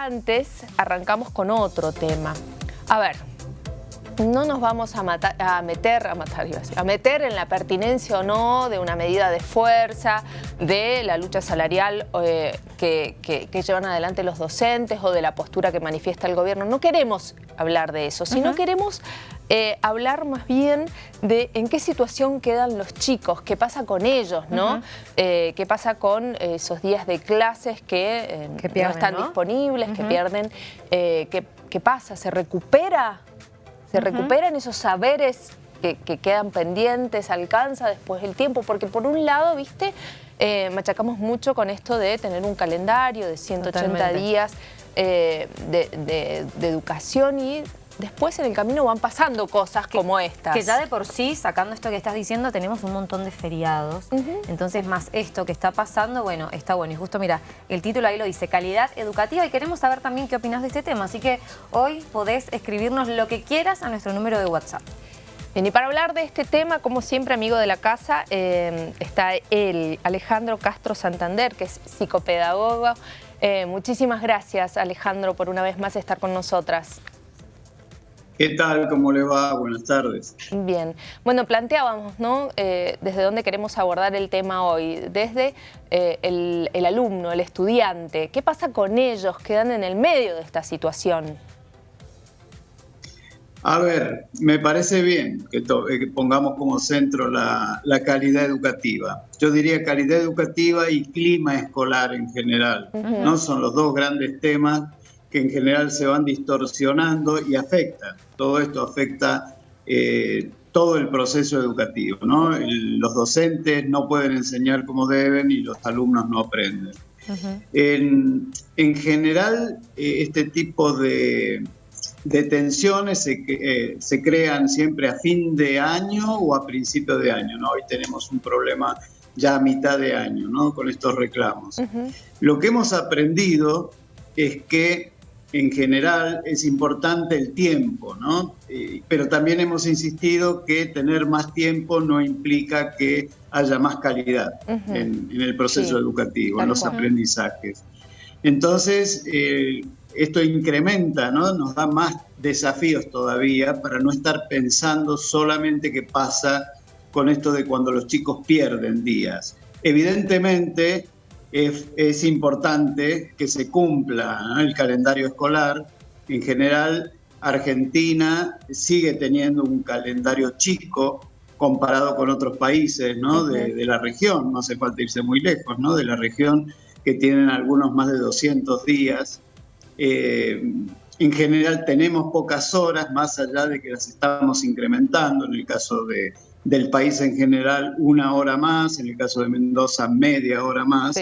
antes arrancamos con otro tema. A ver, no nos vamos a, a meter, a matar, a meter en la pertinencia o no de una medida de fuerza, de la lucha salarial eh, que, llevan adelante los docentes o de la postura que manifiesta el gobierno. No queremos hablar de eso, sino queremos eh, hablar más bien de en qué situación quedan los chicos, qué pasa con ellos, ¿no? Eh, qué pasa con esos días de clases que, no están disponibles, que pierden, qué, qué pasa, se recupera se recuperan esos saberes que, quedan pendientes, alcanza después el tiempo, porque por un lado, viste, eh, machacamos mucho con esto de tener un calendario de 180 días eh, de, educación y después en el camino van pasando cosas como estas. Que ya de por sí, sacando esto que estás diciendo, tenemos un montón de feriados. Entonces, más esto que está pasando, bueno, está bueno. Y justo, mira, el título ahí lo dice, calidad educativa. Y queremos saber también qué opinas de este tema. Así que hoy podés escribirnos lo que quieras a nuestro número de WhatsApp. Bien, y para hablar de este tema, como siempre, amigo de la casa, eh, está él, Alejandro Castro Santander, que es psicopedagogo. Eh, muchísimas gracias, Alejandro, por una vez más estar con nosotras. ¿Qué tal? ¿Cómo le va? Buenas tardes. Bien. Bueno, planteábamos, ¿no? Eh, desde dónde queremos abordar el tema hoy. Desde eh, el, alumno, el estudiante. ¿Qué pasa con ellos? Quedan en el medio de esta situación. A ver, me parece bien que, eh, pongamos como centro la, calidad educativa. Yo diría calidad educativa y clima escolar en general. ¿no? Son los dos grandes temas que en general se van distorsionando y afectan. Todo esto afecta eh, todo el proceso educativo. ¿no? los docentes no pueden enseñar como deben y los alumnos no aprenden. en, general, eh, este tipo de, tensiones se, eh, se, crean siempre a fin de año o a principio de año. ¿no? Hoy tenemos un problema ya a mitad de año ¿no? con estos reclamos. Lo que hemos aprendido es que en general es importante el tiempo, ¿no? Eh, pero también hemos insistido que tener más tiempo no implica que haya más calidad en, el proceso educativo, en los aprendizajes. Entonces, eh, esto incrementa, ¿no? Nos da más desafíos todavía para no estar pensando solamente qué pasa con esto de cuando los chicos pierden días. Evidentemente, es, importante que se cumpla el calendario escolar. En general, Argentina sigue teniendo un calendario chico comparado con otros países ¿no? de, la región, no hace falta irse muy lejos, ¿no? de la región que tienen algunos más de 200 días. Eh, en general tenemos pocas horas, más allá de que las estamos incrementando, en el caso de, del país en general una hora más, en el caso de Mendoza media hora más.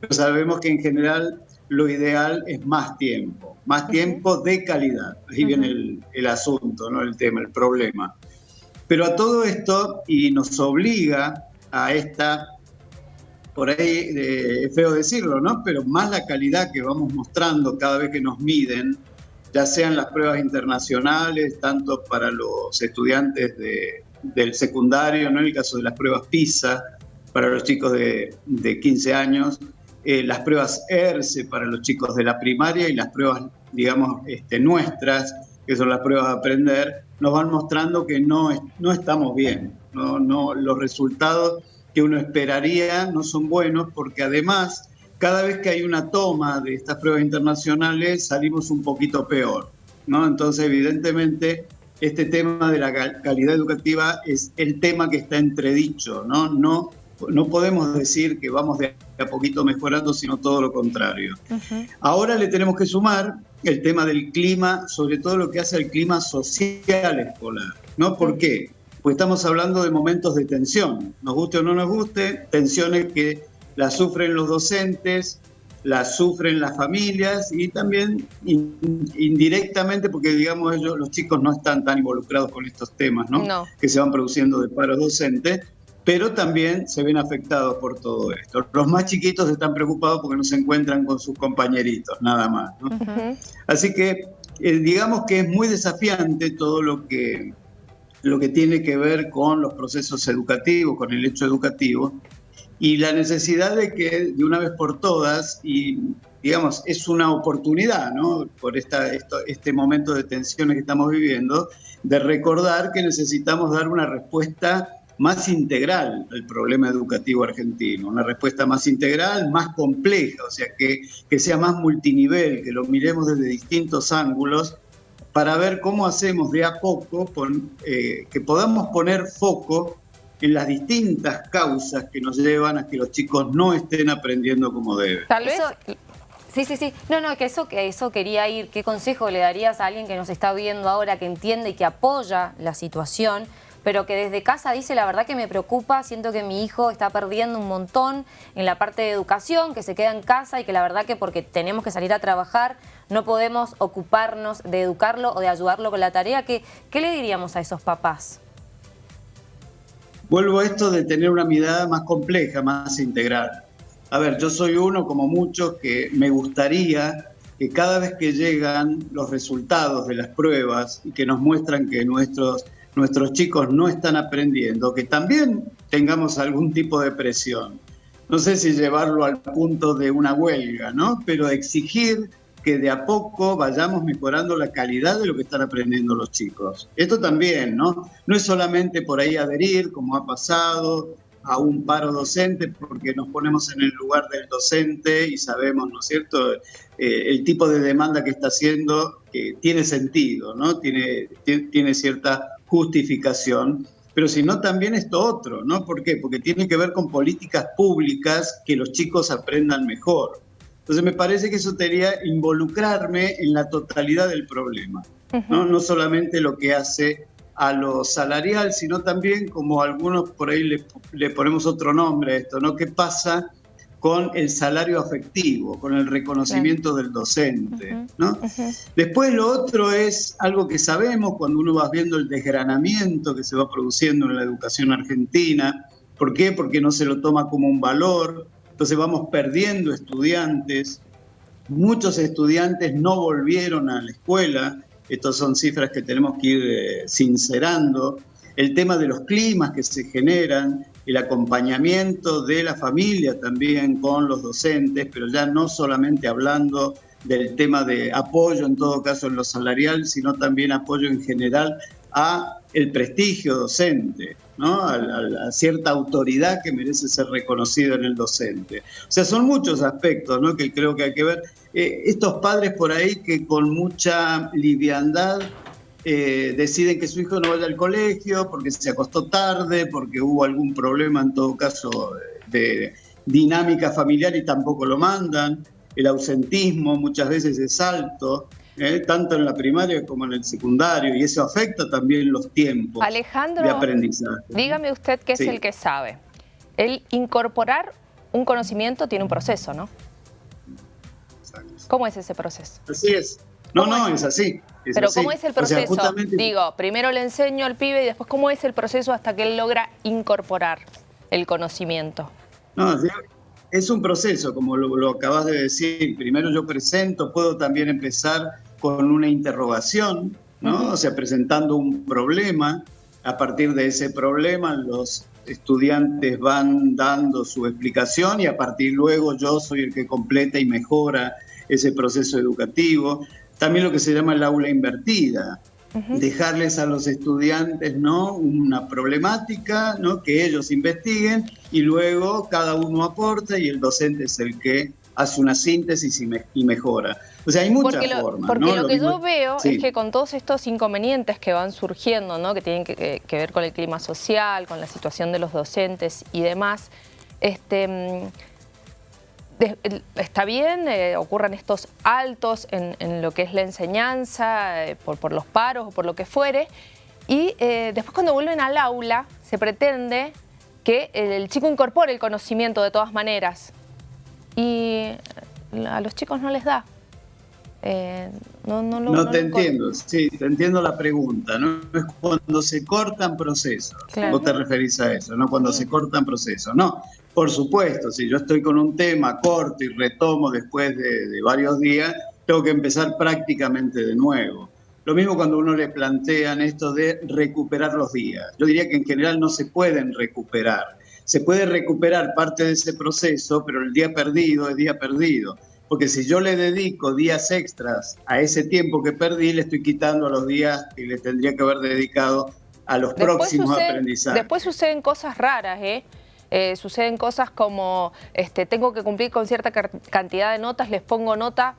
Pero sabemos que en general lo ideal es más tiempo, más tiempo de calidad. Ahí viene el, asunto, ¿no? el tema, el problema. Pero a todo esto, y nos obliga a esta, por ahí eh, es feo decirlo, ¿no? pero más la calidad que vamos mostrando cada vez que nos miden, ya sean las pruebas internacionales, tanto para los estudiantes de, del secundario, ¿no? en el caso de las pruebas PISA, para los chicos de, 15 años, eh, las pruebas ERCE para los chicos de la primaria y las pruebas, digamos, este, nuestras, que son las pruebas de aprender, nos van mostrando que no, no estamos bien. No, los resultados que uno esperaría no son buenos porque además cada vez que hay una toma de estas pruebas internacionales salimos un poquito peor. ¿no? Entonces, evidentemente, este tema de la calidad educativa es el tema que está entredicho, ¿no? No, no podemos decir que vamos de a poquito mejorando, sino todo lo contrario. Ahora le tenemos que sumar el tema del clima, sobre todo lo que hace el clima social escolar, ¿no? ¿Por qué? Pues estamos hablando de momentos de tensión, nos guste o no nos guste, tensiones que las sufren los docentes, las sufren las familias y también indirectamente, porque digamos ellos, los chicos no están tan involucrados con estos temas, ¿no? Que se van produciendo de paros docentes, pero también se ven afectados por todo esto. Los más chiquitos están preocupados porque no se encuentran con sus compañeritos, nada más. Así que eh, digamos que es muy desafiante todo lo que, lo que tiene que ver con los procesos educativos, con el hecho educativo, y la necesidad de que de una vez por todas, y digamos, es una oportunidad, ¿no? Por esta, este momento de tensiones que estamos viviendo, de recordar que necesitamos dar una respuesta más integral al problema educativo argentino, una respuesta más integral, más compleja, o sea, que, que sea más multinivel, que lo miremos desde distintos ángulos para ver cómo hacemos de a poco, eh, que podamos poner foco en las distintas causas que nos llevan a que los chicos no estén aprendiendo como deben. Tal vez... Sí, sí, sí. No, no, que eso, que eso quería ir. ¿Qué consejo le darías a alguien que nos está viendo ahora, que entiende y que apoya la situación, pero que desde casa dice la verdad que me preocupa, siento que mi hijo está perdiendo un montón en la parte de educación, que se queda en casa y que la verdad que porque tenemos que salir a trabajar no podemos ocuparnos de educarlo o de ayudarlo con la tarea? ¿Qué, qué le diríamos a esos papás? Vuelvo a esto de tener una mirada más compleja, más integral. A ver, yo soy uno, como muchos, que me gustaría que cada vez que llegan los resultados de las pruebas y que nos muestran que nuestros, nuestros chicos no están aprendiendo, que también tengamos algún tipo de presión. No sé si llevarlo al punto de una huelga, ¿no? Pero exigir que de a poco vayamos mejorando la calidad de lo que están aprendiendo los chicos. Esto también, ¿no? No es solamente por ahí adherir, como ha pasado, a un paro docente porque nos ponemos en el lugar del docente y sabemos, ¿no es cierto?, eh, el tipo de demanda que está haciendo tiene sentido, ¿no? Tiene, tiene cierta justificación, pero si no también esto otro, ¿no? ¿Por qué? Porque tiene que ver con políticas públicas que los chicos aprendan mejor. Entonces me parece que eso sería involucrarme en la totalidad del problema, ¿no? no solamente lo que hace a lo salarial, sino también, como algunos por ahí le, ponemos otro nombre a esto, ¿no? ¿Qué pasa con el salario afectivo, con el reconocimiento del docente? ¿no? Después lo otro es algo que sabemos cuando uno va viendo el desgranamiento que se va produciendo en la educación argentina. ¿Por qué? Porque no se lo toma como un valor, entonces vamos perdiendo estudiantes. Muchos estudiantes no volvieron a la escuela estas son cifras que tenemos que ir eh, sincerando. El tema de los climas que se generan, el acompañamiento de la familia también con los docentes, pero ya no solamente hablando del tema de apoyo en todo caso en lo salarial, sino también apoyo en general a el prestigio docente, ¿no? a, cierta autoridad que merece ser reconocida en el docente. O sea, son muchos aspectos ¿no? que creo que hay que ver. Eh, estos padres por ahí que con mucha liviandad eh, deciden que su hijo no vaya al colegio porque se acostó tarde, porque hubo algún problema en todo caso de dinámica familiar y tampoco lo mandan. El ausentismo muchas veces es alto. ¿Eh? tanto en la primaria como en el secundario, y eso afecta también los tiempos Alejandro, de aprendizaje. Dígame usted que es el que sabe. El incorporar un conocimiento tiene un proceso, ¿no? ¿Cómo es ese proceso? Así es. No, no, es, así. Pero ¿cómo es el proceso? Digo, primero le enseño al pibe y después ¿cómo es el proceso hasta que él logra incorporar el conocimiento? No, es un proceso, como lo, acabas de decir. Primero yo presento, puedo también empezar con una interrogación, ¿no? O sea, presentando un problema. A partir de ese problema, los estudiantes van dando su explicación y a partir luego yo soy el que completa y mejora ese proceso educativo. También lo que se llama el aula invertida, dejarles a los estudiantes ¿no? una problemática, ¿no? que ellos investiguen y luego cada uno aporta y el docente es el que hace una síntesis y, mejora. O sea, hay muchas formas. Porque lo, que yo veo es que con todos estos inconvenientes que van surgiendo, ¿no? que tienen que, ver con el clima social, con la situación de los docentes y demás, este, mm, está bien, eh, ocurran estos altos en, lo que es la enseñanza, eh, por, los paros o por lo que fuere, y eh, después cuando vuelven al aula se pretende que el chico incorpore el conocimiento de todas maneras, y a los chicos no les da. no, no, no, te entiendo, sí, te entiendo la pregunta. No es cuando se cortan procesos, vos te referís a eso, no cuando se cortan procesos. No, por supuesto, si yo estoy con un tema corto y retomo después de, varios días, tengo que empezar prácticamente de nuevo. Lo mismo cuando uno le plantean esto de recuperar los días. Yo diría que en general no se pueden recuperar. Se puede recuperar parte de ese proceso, pero el día perdido es día perdido. porque si yo le dedico días extras a ese tiempo que perdí, le estoy quitando los días que le tendría que haber dedicado a los próximos aprendizajes. Después suceden cosas raras, ¿eh? ¿eh? suceden cosas como este, tengo que cumplir con cierta cantidad de notas, les pongo nota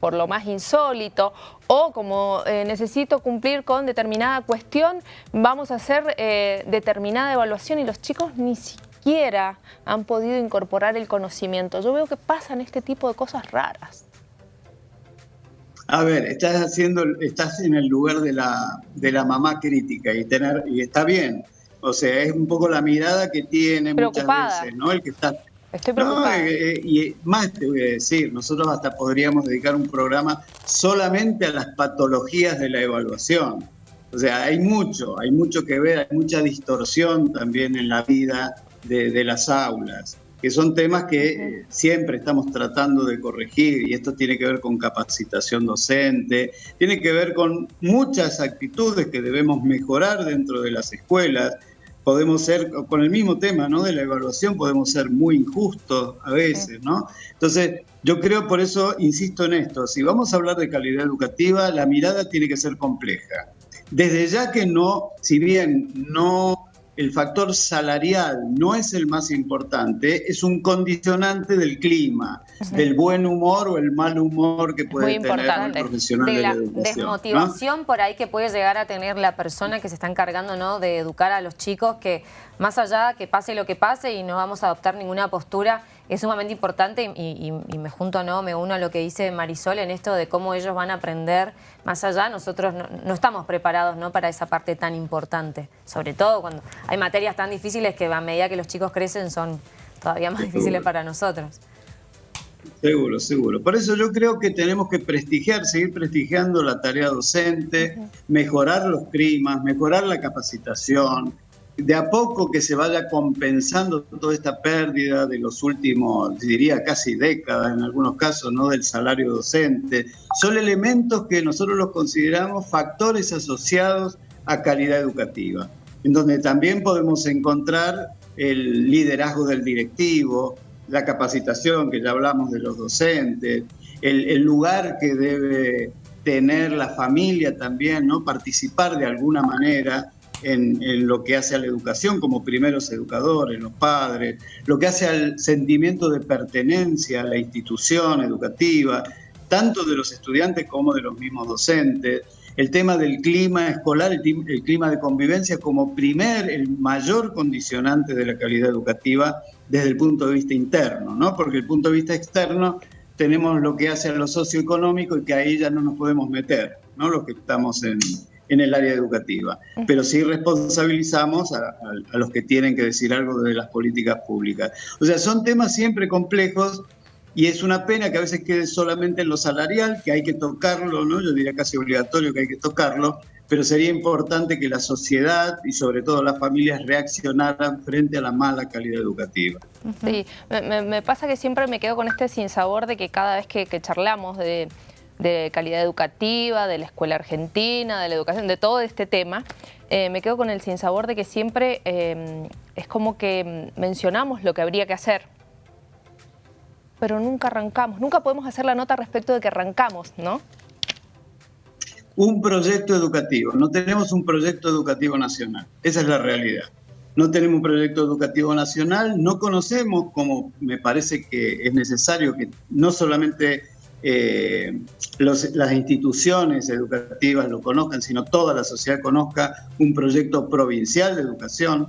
por lo más insólito, o como eh, necesito cumplir con determinada cuestión, vamos a hacer eh, determinada evaluación y los chicos ni siquiera han podido incorporar el conocimiento. Yo veo que pasan este tipo de cosas raras. A ver, estás haciendo, estás en el lugar de la, de la mamá crítica y tener, y está bien. O sea, es un poco la mirada que tiene muchas veces, ¿no? El que está Estoy preocupada. Eh, eh, y más te voy a decir, nosotros hasta podríamos dedicar un programa solamente a las patologías de la evaluación. O sea, hay mucho, hay mucho que ver, hay mucha distorsión también en la vida de, las aulas, que son temas que eh, siempre estamos tratando de corregir y esto tiene que ver con capacitación docente, tiene que ver con muchas actitudes que debemos mejorar dentro de las escuelas podemos ser, con el mismo tema ¿no? de la evaluación, podemos ser muy injustos a veces, ¿no? Entonces, yo creo, por eso insisto en esto, si vamos a hablar de calidad educativa, la mirada tiene que ser compleja. Desde ya que no, si bien no el factor salarial no es el más importante, es un condicionante del clima, del buen humor o el mal humor que puede tener el profesional de, la, desmotivación por ahí que puede llegar a tener la persona que se está encargando ¿no? de educar a los chicos, que más allá que pase lo que pase y no vamos a adoptar ninguna postura, es sumamente importante y, me junto, no, me uno a lo que dice Marisol en esto de cómo ellos van a aprender más allá. Nosotros no, estamos preparados ¿no? para esa parte tan importante, sobre todo cuando hay materias tan difíciles que a medida que los chicos crecen son todavía más difíciles para nosotros. Seguro, seguro. Por eso yo creo que tenemos que prestigiar, seguir prestigiando la tarea docente, mejorar los climas, mejorar la capacitación, de a poco que se vaya compensando toda esta pérdida de los últimos, diría casi décadas en algunos casos, ¿no? del salario docente, son elementos que nosotros los consideramos factores asociados a calidad educativa, en donde también podemos encontrar el liderazgo del directivo, la capacitación, que ya hablamos de los docentes, el, el lugar que debe tener la familia también, ¿no? participar de alguna manera en, lo que hace a la educación como primeros educadores, los padres, lo que hace al sentimiento de pertenencia a la institución educativa, tanto de los estudiantes como de los mismos docentes, el tema del clima escolar, el, clima de convivencia como primer, el mayor condicionante de la calidad educativa desde el punto de vista interno, ¿no? porque el punto de vista externo tenemos lo que hace a lo socioeconómico y que ahí ya no nos podemos meter, ¿no? los que estamos en, en el área educativa, pero sí responsabilizamos a, los que tienen que decir algo de las políticas públicas. O sea, son temas siempre complejos y es una pena que a veces quede solamente en lo salarial, que hay que tocarlo, ¿no? Yo diría casi obligatorio que hay que tocarlo, pero sería importante que la sociedad y sobre todo las familias reaccionaran frente a la mala calidad educativa. Sí, me, pasa que siempre me quedo con este sinsabor de que cada vez que charlamos de de calidad educativa, de la escuela argentina, de la educación, de todo este tema, eh, me quedo con el sinsabor de que siempre em, es como que mencionamos lo que habría que hacer, pero nunca arrancamos, nunca podemos hacer la nota respecto de que arrancamos, ¿no? Un proyecto educativo, no tenemos un proyecto educativo nacional, esa es la realidad. No tenemos un proyecto educativo nacional, no conocemos, como me parece que es necesario que no solamente eh, las instituciones educativas lo conozcan, sino toda la sociedad conozca un proyecto provincial de educación.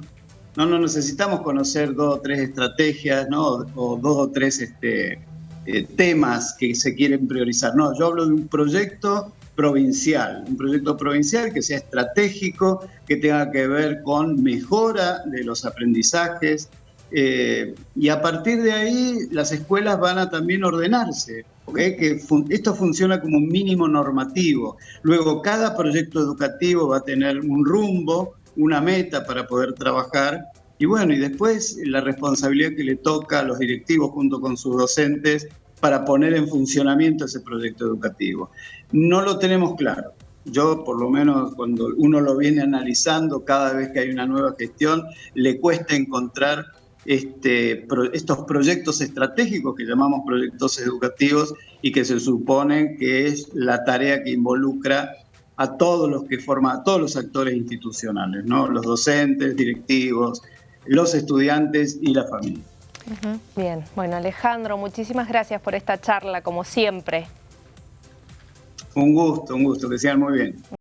No, no necesitamos conocer dos o tres estrategias ¿no? o dos o tres este, eh, temas que se quieren priorizar. No, yo hablo de un proyecto provincial, un proyecto provincial que sea estratégico, que tenga que ver con mejora de los aprendizajes, eh, y a partir de ahí las escuelas van a también ordenarse, que esto funciona como un mínimo normativo. Luego cada proyecto educativo va a tener un rumbo, una meta para poder trabajar y bueno, y después la responsabilidad que le toca a los directivos junto con sus docentes para poner en funcionamiento ese proyecto educativo. No lo tenemos claro. Yo, por lo menos, cuando uno lo viene analizando, cada vez que hay una nueva gestión, le cuesta encontrar este, estos proyectos estratégicos que llamamos proyectos educativos y que se supone que es la tarea que involucra a todos los que forman, a todos los actores institucionales, ¿no? los docentes, directivos, los estudiantes y la familia. Bien, bueno Alejandro, muchísimas gracias por esta charla, como siempre. Un gusto, un gusto, que sean muy bien.